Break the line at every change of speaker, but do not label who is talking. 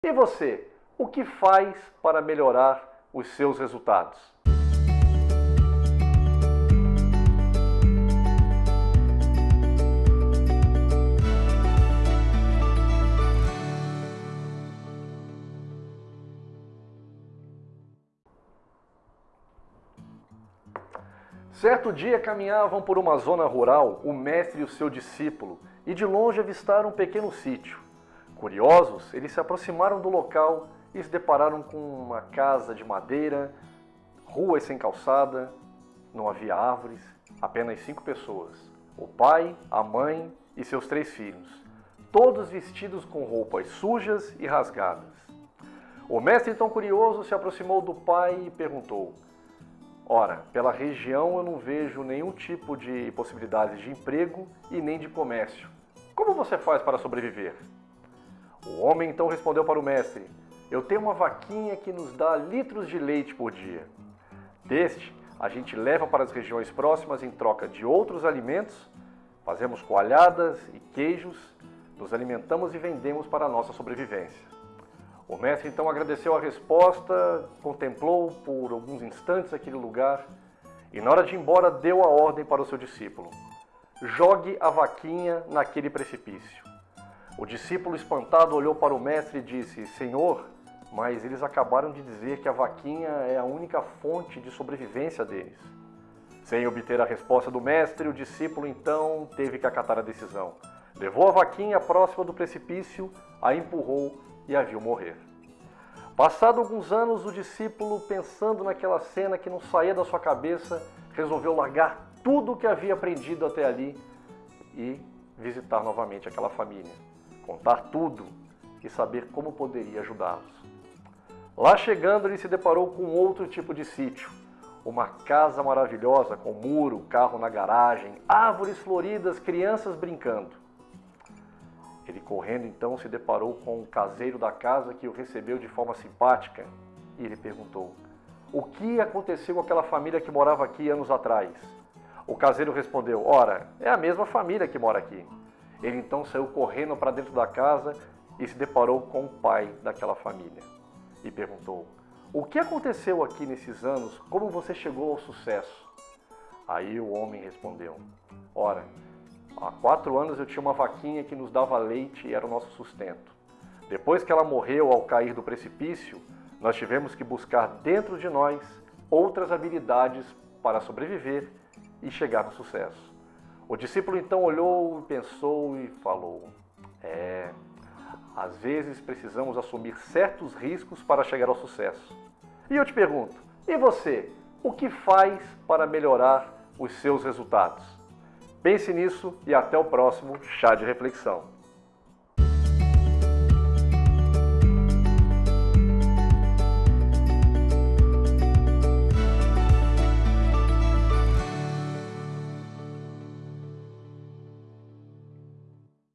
E você, o que faz para melhorar os seus resultados? Certo dia caminhavam por uma zona rural o mestre e o seu discípulo e de longe avistaram um pequeno sítio. Curiosos, eles se aproximaram do local e se depararam com uma casa de madeira, ruas sem calçada, não havia árvores, apenas cinco pessoas. O pai, a mãe e seus três filhos, todos vestidos com roupas sujas e rasgadas. O mestre, então curioso, se aproximou do pai e perguntou: Ora, pela região eu não vejo nenhum tipo de possibilidades de emprego e nem de comércio. Como você faz para sobreviver? O homem então respondeu para o mestre: Eu tenho uma vaquinha que nos dá litros de leite por dia. Deste, a gente leva para as regiões próximas em troca de outros alimentos, fazemos coalhadas e queijos, nos alimentamos e vendemos para a nossa sobrevivência. O mestre então agradeceu a resposta, contemplou por alguns instantes aquele lugar e na hora de ir embora deu a ordem para o seu discípulo. Jogue a vaquinha naquele precipício. O discípulo espantado olhou para o mestre e disse, Senhor, mas eles acabaram de dizer que a vaquinha é a única fonte de sobrevivência deles. Sem obter a resposta do mestre, o discípulo então teve que acatar a decisão. Levou a vaquinha próxima do precipício, a empurrou e a viu morrer. Passado alguns anos, o discípulo, pensando naquela cena que não saía da sua cabeça, resolveu largar tudo o que havia aprendido até ali e visitar novamente aquela família, contar tudo e saber como poderia ajudá-los. Lá chegando, ele se deparou com outro tipo de sítio, uma casa maravilhosa com muro, carro na garagem, árvores floridas, crianças brincando. Ele correndo então se deparou com o caseiro da casa que o recebeu de forma simpática e ele perguntou: O que aconteceu com aquela família que morava aqui anos atrás? O caseiro respondeu: Ora, é a mesma família que mora aqui. Ele então saiu correndo para dentro da casa e se deparou com o pai daquela família e perguntou: O que aconteceu aqui nesses anos? Como você chegou ao sucesso? Aí o homem respondeu: Ora, Há quatro anos eu tinha uma vaquinha que nos dava leite e era o nosso sustento. Depois que ela morreu ao cair do precipício, nós tivemos que buscar dentro de nós outras habilidades para sobreviver e chegar no sucesso. O discípulo então olhou, pensou e falou: É, às vezes precisamos assumir certos riscos para chegar ao sucesso. E eu te pergunto: e você? O que faz para melhorar os seus resultados? Pense nisso e até o próximo Chá de Reflexão.